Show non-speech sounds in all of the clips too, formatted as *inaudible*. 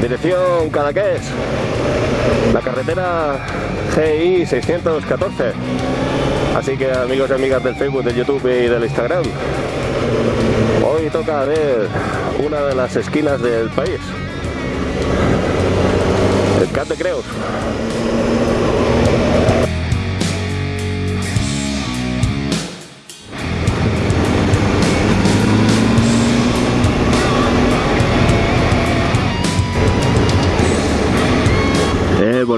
dirección Cadaqués, la carretera GI 614. Así que amigos y amigas del Facebook, del YouTube y del Instagram, hoy toca ver una de las esquinas del país, el Cat Creus.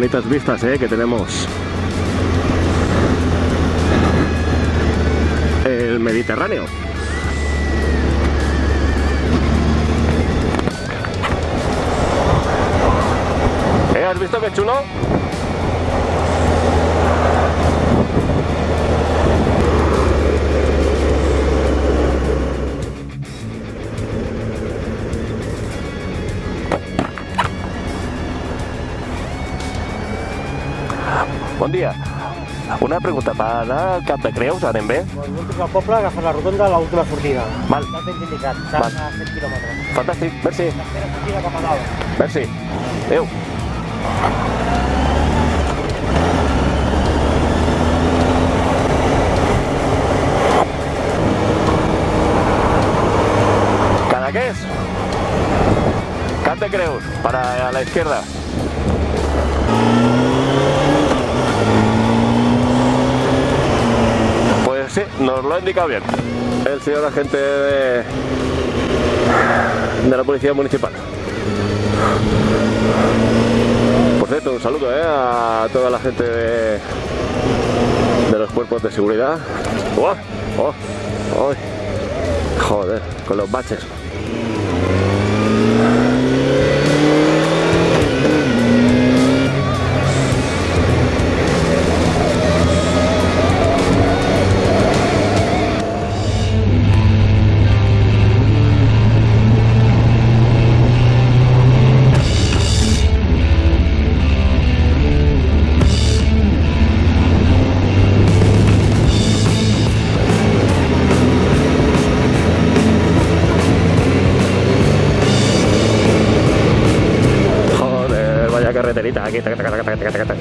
Bonitas vistas eh, que tenemos. El Mediterráneo. ¿Eh? ¿Has visto qué chulo? Dia. Una pregunta, per anar al Cap de Creus anem bé? L'últim al poble, agafes la rotonda a l'última sortida. Val. Ja tens indicat, Val. s'han a 7 quilòmetres. Fantàstic, merci, Tercera sortida cap a dalt. merci. Adéu. Cadaqués. Cap de Creus, para la izquierda. Lo ha indicado bien. El señor agente de, la Policía Municipal. Por cierto, un saludo ¿eh? a toda la gente de, los cuerpos de seguridad. ¡Oh! ¡Oh! ¡Ay! Joder, con los baches. Carreterita aquí. taca.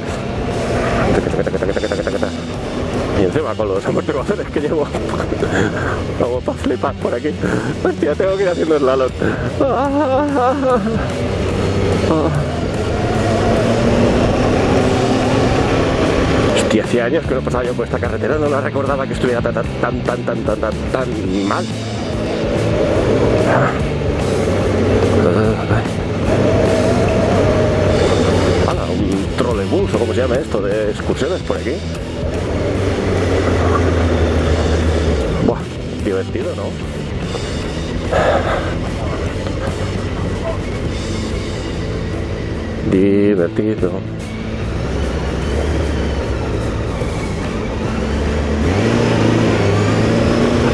Y encima con los amortiguadores que llevo, para flipar por aquí. Hostia, tengo que ir haciendo slalom. Hostia, hacía años que no pasaba yo por esta carretera, no la recordaba que estuviera tan, tan, tan, tan, tan, tan, tan mal. Esto, de excursiones por aquí. Buah, divertido, ¿no? Divertido.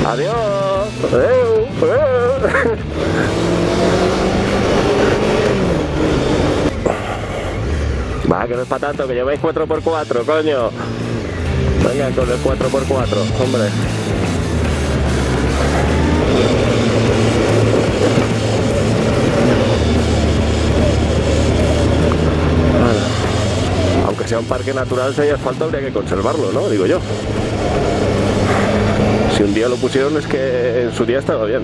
Adiós. Adeu. *laughs* Va, que no es para tanto, que lleváis 4x4, coño. Venga, con el 4x4, hombre. Aunque sea un parque natural, si hay asfalto habría que conservarlo, ¿no? Digo yo. Si un día lo pusieron es que en su día estaba bien.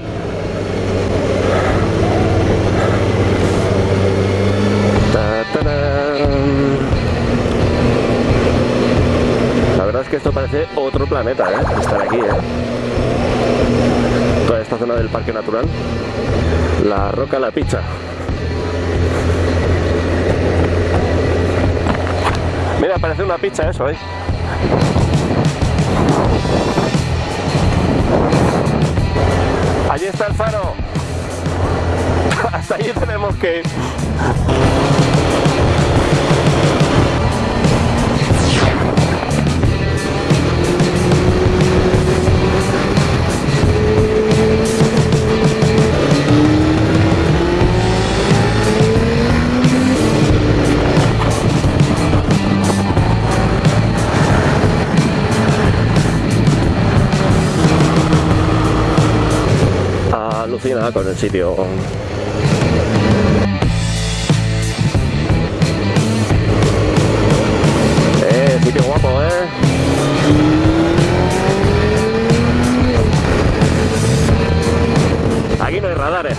La verdad es que esto parece otro planeta, ¿eh? Estar aquí, ¿eh? Toda esta zona del parque natural. La Roca La Picha. Mira, parece una pizza eso, ¿eh? Allí está el faro. *laughs* Hasta allí tenemos que ir. con el sitio. Eh, sitio guapo, eh. Aquí no hay radares,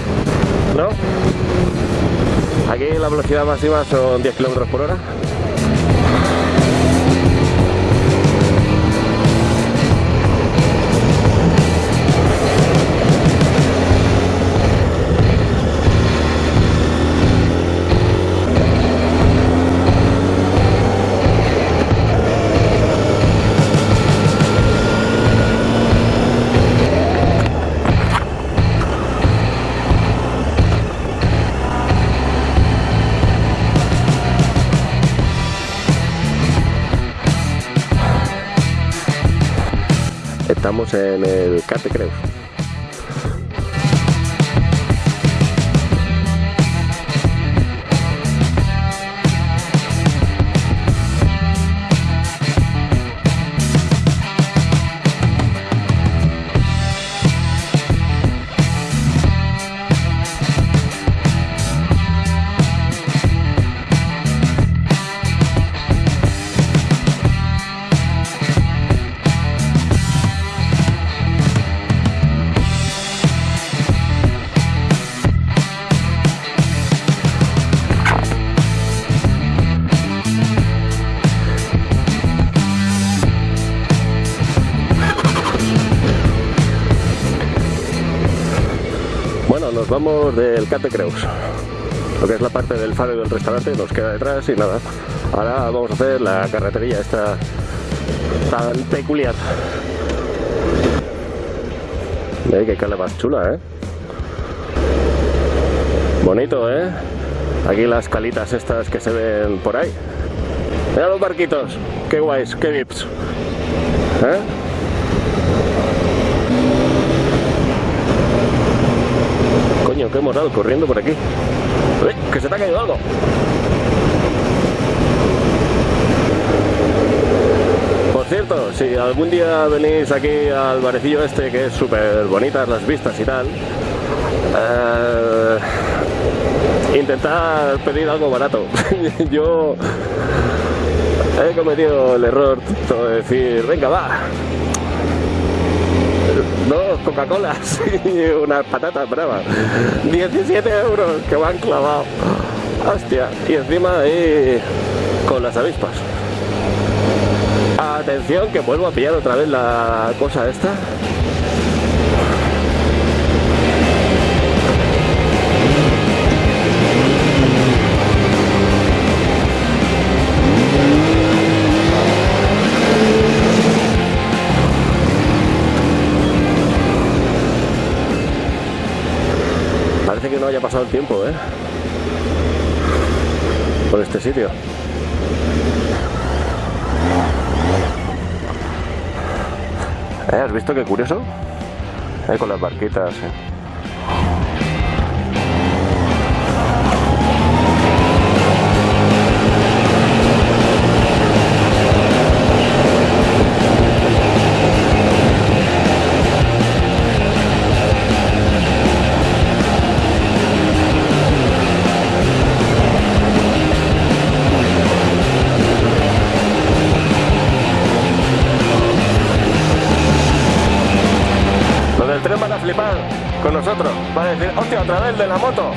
¿no? Aquí la velocidad máxima son 10 km por hora. En el Cate Creus. Vamos del Cate Creus. Lo que es la parte del faro y del restaurante nos queda detrás y nada. Ahora vamos a hacer la carretería esta tan peculiar. Ve qué cala más chula, ¿eh? Bonito, ¿eh? Aquí las calitas estas que se ven por ahí. Mira los barquitos. Qué guays, qué vips. ¿Eh? Que hemos dado corriendo por aquí. ¡Uy! ¡Que se te ha caído algo! Por cierto, si algún día venís aquí al barecillo este, que es súper bonitas las vistas y tal, eh, intentar pedir algo barato. *laughs* Yo he cometido el error de decir, venga, va, dos Coca-Colas *laughs* y unas patatas bravas. 17 euros que han clavado. Hostia. Y encima ahí con las avispas. Atención que vuelvo a pillar otra vez la cosa esta. No haya pasado el tiempo, ¿eh? Por este sitio. ¿Eh? ¿Has visto qué curioso? Eh, con las barquitas. eh. Hostia, otra vez de la moto.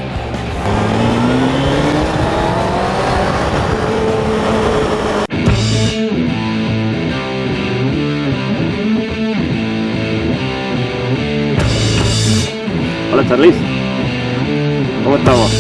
Hola Charlize, ¿cómo estamos?